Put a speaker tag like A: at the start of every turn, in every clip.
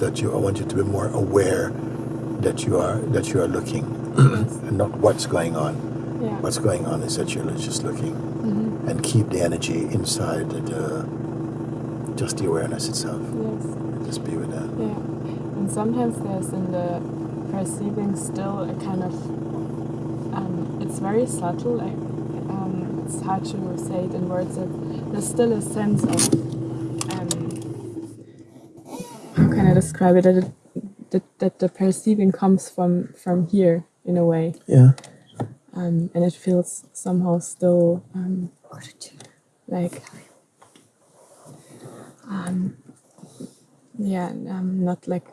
A: be more is that you I want you to be more aware that you are that you are looking and not what's going on.
B: Yeah.
A: What's going on is that you're just looking
B: Mm-hmm.
A: and keep the energy inside the just the awareness itself.
B: Yes.
A: Just be with that.
B: Yeah. And sometimes there's in the perceiving still a kind of um, it's very subtle. Like um, it's hard to say it in words. That there's still a sense of um, how can I describe it? That, it that, that the perceiving comes from from here in a way,
A: Yeah.
B: um, and it feels somehow still um, like um, yeah, um, not like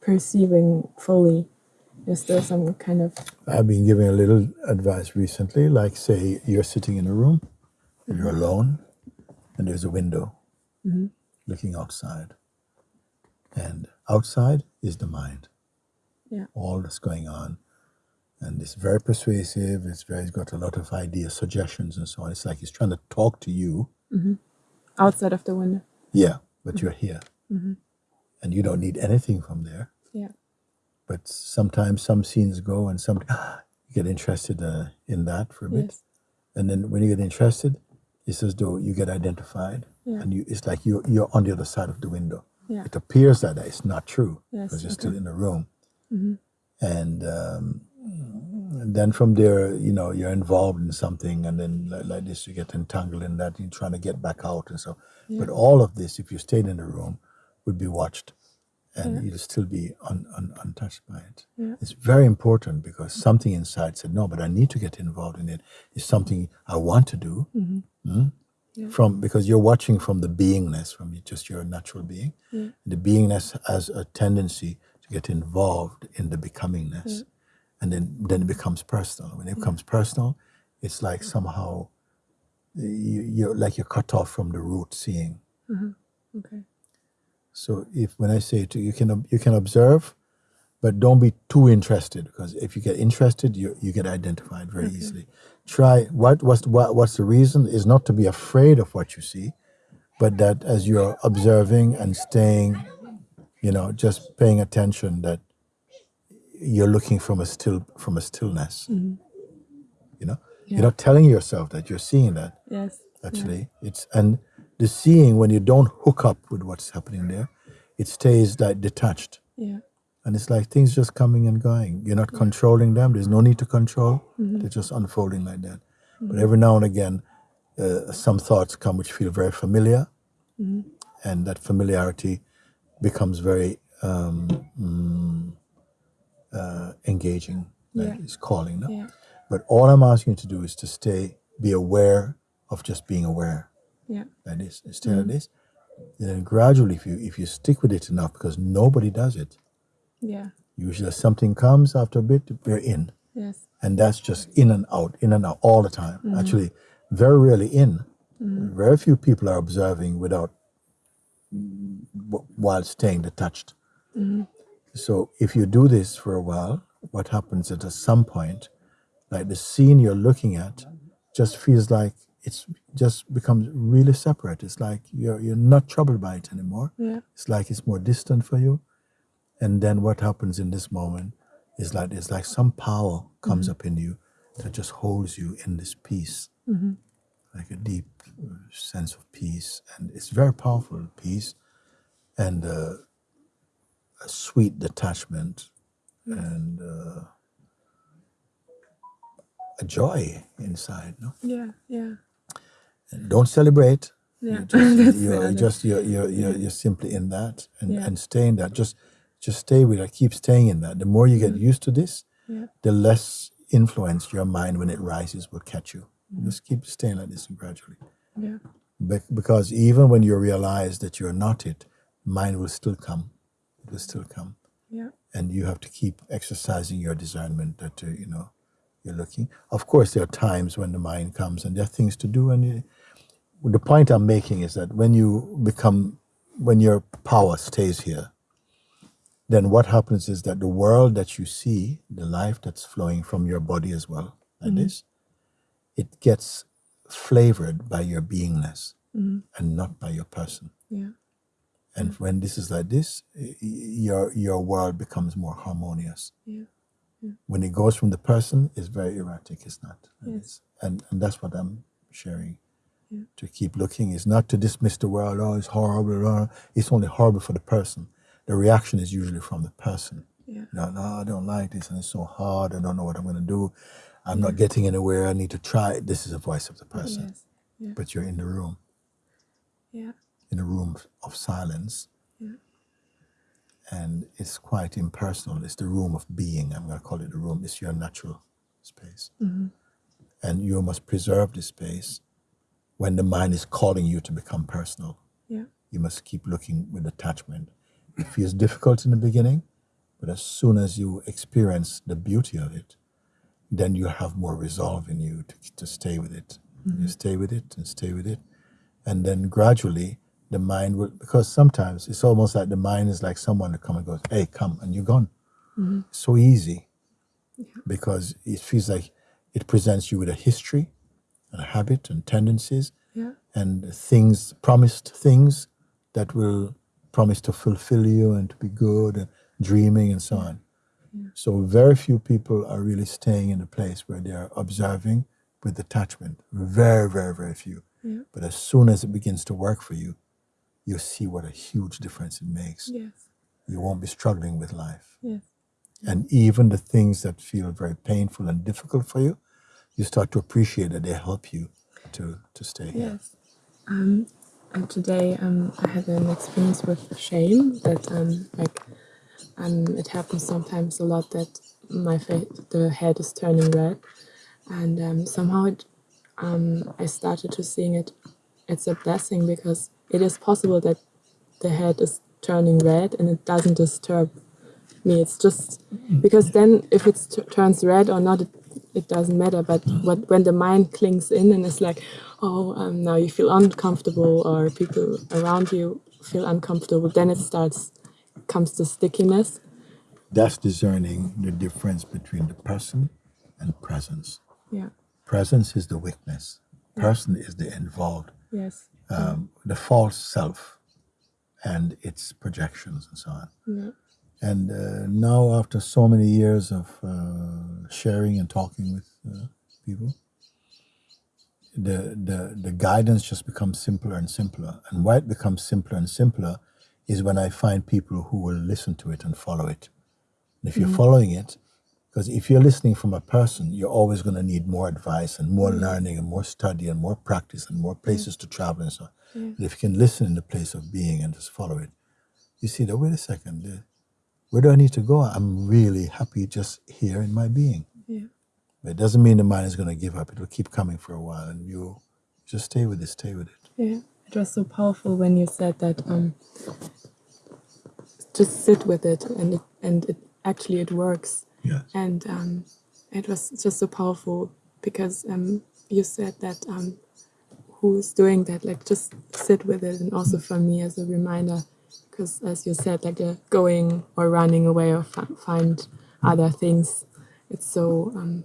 B: perceiving fully. There's still some kind of
A: I've been giving a little advice recently, like say you're sitting in a room, you're alone, and there's a window looking outside. And outside is the mind,
B: yeah,
A: all that's going on. And it's very persuasive, it's very it's got a lot of ideas, suggestions and so on. It's like he's trying to talk to you. Mm-hmm.
B: outside of the window.
A: Yeah, but mm-hmm. you're here. Mm-hmm. And you don't need anything from there.
B: Yeah,
A: But sometimes some scenes go and some you get interested uh, in that for a bit.
B: yes,
A: and then when you get interested, it's as though you get identified,
B: Yeah.
A: and you it's like you you're on the other side of the window.
B: Yeah.
A: It appears that it's not true
B: Yes,
A: because you're
B: okay.
A: still in the room, and, um, and then from there, you know, you're involved in something, and then like, like this, you get entangled in that. You're trying to get back out, and so. But all of this, if you stayed in the room, would be watched, and you'd still be un, un, untouched by it.
B: Yeah.
A: It's very important because something inside said, "No, but I need to get involved in it. It's something I want to do." Mm? From because you're watching from the beingness, from just your natural being. The beingness has a tendency to get involved in the becomingness, and then then it becomes personal. When it becomes personal, it's like somehow you, you're like you're cut off from the root seeing. Mm-hmm.
B: okay,
A: So if when I say to you, you can you can observe, but don't be too interested because if you get interested, you you get identified very easily. Try what what's what, what's the reason is not to be afraid of what you see, but that as you're observing and staying, you know, just paying attention that you're looking from a still from a stillness. Mm-hmm. You know, you're not telling yourself that you're seeing that
B: yes,
A: actually. It's and the seeing when you don't hook up with what's happening there it stays like detached.
B: Yeah,
A: and it's like things just coming and going. You're not controlling them. There's no need to control. They're just unfolding like that. But every now and again uh, some thoughts come which feel very familiar. And that familiarity becomes very um, mm, uh, engaging like
B: Yeah.
A: it's calling no?
B: yeah,
A: but all i'm asking you to do is to stay be aware of just being aware.
B: Yeah,
A: like this, stay like this. And then gradually, if you if you stick with it enough, because nobody does it,
B: yeah,
A: usually something comes after a bit, we're in,
B: yes,
A: and that's just in and out, in and out all the time. Mm-hmm. Actually, very rarely in. Mm-hmm. Very few people are observing without while staying detached. Mm-hmm. So if you do this for a while, what happens is at some point, like the scene you're looking at, just feels like it's just becomes really separate. It's like you're you're not troubled by it anymore.
B: yeah,
A: It's like it's more distant for you. And then what happens in this moment is like it's like some power comes up in you that just holds you in this peace, like a deep uh, sense of peace, and it's very powerful peace, and uh, a sweet detachment, and uh, a joy inside. No,
B: yeah, yeah,
A: and don't celebrate.
B: yeah.
A: You're just, you're,
B: other-
A: just you're, you're, you're, you're simply in that and,
B: Yeah.
A: and stay in that. Just just stay with it. Keep staying in that. The more you get used to this,
B: yeah,
A: the less influence your mind when it rises will catch you.
B: Mm-hmm.
A: Just keep staying like this gradually.
B: yeah,
A: Be- because even when you realize that you're not it, mind will still come. It will still come.
B: yeah,
A: And you have to keep exercising your discernment that, uh, you know, you're looking. Of course, there are times when the mind comes and there are things to do. And you, the point I'm making is that when you become, when your power stays here, then what happens is that the world that you see, the life that's flowing from your body as well, like mm-hmm. this, it gets flavored by your beingness mm-hmm. and not by your person.
B: yeah,
A: And when this is like this, your your world becomes more harmonious.
B: Yeah.
A: When it goes from the person, it's very erratic. It's not. And,
B: Yes.
A: it's- and, and that's what I'm sharing.
B: Yeah.
A: To keep looking is not to dismiss the world. Oh, it's horrible. oh, It's only horrible for the person. The reaction is usually from the person.
B: Yeah.
A: No, no, I don't like this, and it's so hard. I don't know what I'm going to do. I'm not getting anywhere. I need to try. This is the voice of the oh, person.
B: Yes. Yeah.
A: But you're in the room,
B: Yeah.
A: in a room of silence,
B: Yeah.
A: and it's quite impersonal. It's the room of being. I'm going to call it the room. It's your natural space, mm-hmm. and you must preserve this space. When the mind is calling you to become personal,
B: Yeah.
A: you must keep looking with attachment. It feels difficult in the beginning, but as soon as you experience the beauty of it, then you have more resolve in you to, to stay with it. You mm-hmm. stay with it and stay with it. And then gradually the mind will, because sometimes it's almost like the mind is like someone that comes and goes, hey, come, and you're gone. Mm-hmm. So easy because it feels like it presents you with a history and a habit and tendencies
B: Yeah.
A: and things, promised things that will promise to fulfill you and to be good and dreaming and so on. So very few people are really staying in a place where they are observing with detachment. Very, very, very few.
B: Yeah.
A: But as soon as it begins to work for you, you see what a huge difference it makes.
B: Yes.
A: You won't be struggling with life.
B: Yes.
A: And even the things that feel very painful and difficult for you, you start to appreciate that they help you to, to stay here.
B: Yes. Um, and today um, I had an experience with shame that um, like um, it happens sometimes a lot that my face, the head is turning red, and um, somehow it, um, I started to seeing it. It's a blessing because it is possible that the head is turning red and it doesn't disturb me. It's just because then if it turns red or not, it, it doesn't matter. But what, when the mind clings in and it's like, oh, um, now you feel uncomfortable or people around you feel uncomfortable, then it starts comes to stickiness.
A: That's discerning the difference between the person and presence.
B: Yeah.
A: Presence is the witness. Person is the involved,
B: Yes.
A: um, the false self, and its projections and so on.
B: Yeah.
A: And uh, now, after so many years of uh, sharing and talking with uh, people, the, the the guidance just becomes simpler and simpler. And why it becomes simpler and simpler is when I find people who will listen to it and follow it. And if you're following it, because if you're listening from a person, you're always going to need more advice and more learning and more study and more practice and more places to travel and so on. But if you can listen in the place of being and just follow it, you see that, wait a second, where do I need to go? I'm really happy just here in my being.
B: Yeah.
A: But it doesn't mean the mind is going to give up. It will keep coming for a while and you just stay with it, stay with it.
B: Yeah, it was so powerful when you said that. Um, just sit with it, and it and it actually it works.
A: Yes.
B: And um, it was just so powerful because um, you said that um, who's doing that, like just sit with it, and also for me as a reminder, because as you said, like the going or running away or fi- find other things, it's so um,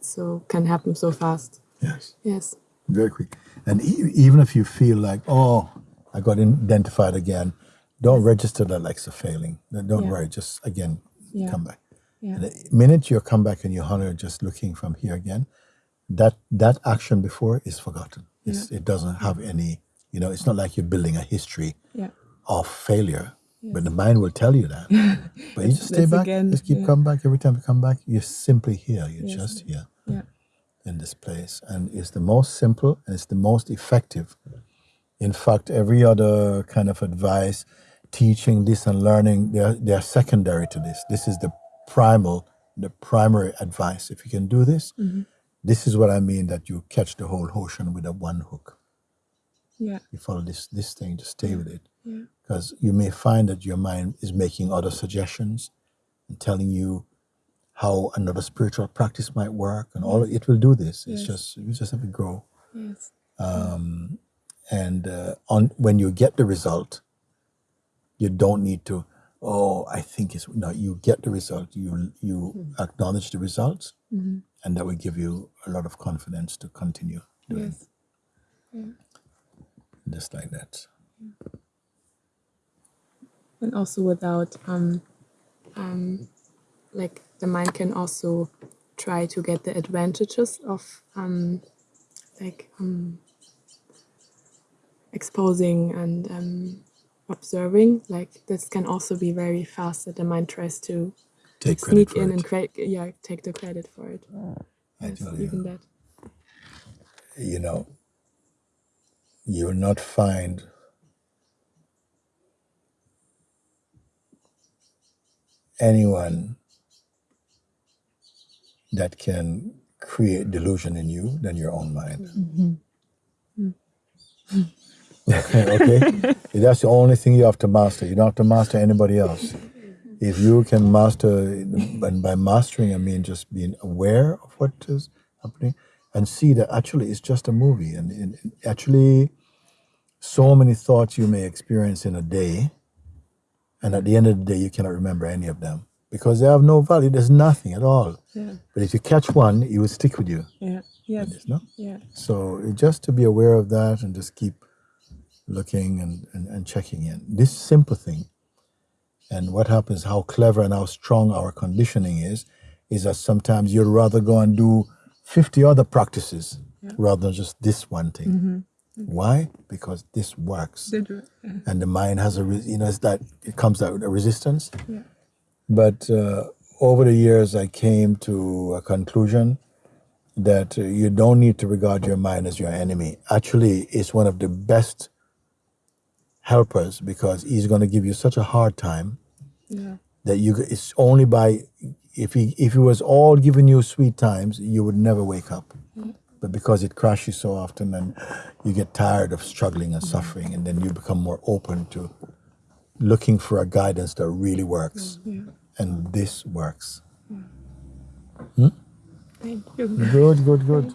B: so can happen so fast.
A: Yes.
B: Yes.
A: Very quick. And e- even if you feel like, oh, I got identified again, don't register that like a failing. Don't
B: Yeah.
A: worry. Just again,
B: Yeah.
A: come back.
B: Yeah.
A: And the minute you come back and you honor just looking from here again, that that action before is forgotten. It's, It doesn't have any, you know, it's not like you're building a history
B: Yeah.
A: Of failure. But the mind will tell you that. But you just stay back.
B: again,
A: just keep
B: yeah.
A: coming back every time you come back. You're simply here. You're
B: Yes.
A: just here
B: Yeah.
A: in this place. And it's the most simple and it's the most effective. In fact, every other kind of advice, teaching this and learning, they're, they're secondary to this. This is the primal, the primary advice. If you can do this, mm-hmm. this is what I mean that you catch the whole ocean with a one hook.
B: Yeah.
A: You follow this this thing, just stay with it.
B: Yeah.
A: Because you may find that your mind is making other suggestions and telling you how another spiritual practice might work and all it will do this. It's
B: Yes.
A: just you just have to grow.
B: Yes.
A: Um, and uh, on when you get the result, you don't need to, oh, I think it's no, you get the result. You you hmm. acknowledge the results mm-hmm. and that will give you a lot of confidence to continue doing
B: Yes.
A: just like that.
B: And also without um, um, like the mind can also try to get the advantages of um, like um, exposing and um, observing. Like this can also be very fast that the mind tries to
A: Take
B: sneak in and create yeah take the credit for it.
A: I
B: yes,
A: tell you.
B: even that.
A: You know, you will not find anyone that can create delusion in you than your own mind. Mm-hmm. okay? That's the only thing you have to master. You don't have to master anybody else. If you can master, and by mastering, I mean just being aware of what is happening and see that actually it's just a movie. And, and actually, so many thoughts you may experience in a day, and at the end of the day, you cannot remember any of them because they have no value. There's nothing at all.
B: yeah
A: But if you catch one, it will stick with you.
B: yeah yes
A: No?
B: yeah
A: So just to be aware of that and just keep looking and, and, and checking in. This simple thing. And what happens, how clever and how strong our conditioning is, is that sometimes you'd rather go and do 50 other practices rather than just this one thing. Mm-hmm. Why? Because this works.
B: They do it. Yeah.
A: And the mind has a, re- you know, it's that it comes out with a resistance.
B: Yeah.
A: But uh, over the years, I came to a conclusion that uh, you don't need to regard your mind as your enemy. Actually, it's one of the best helpers because he's going to give you such a hard time
B: yeah
A: that you. It's only by if he if he was all giving you sweet times, you would never wake up. But because it crashes so often, and you get tired of struggling and suffering, and then you become more open to looking for a guidance that really works,
B: yeah.
A: And this works. Hmm?
B: thank you.
A: Good, good, good.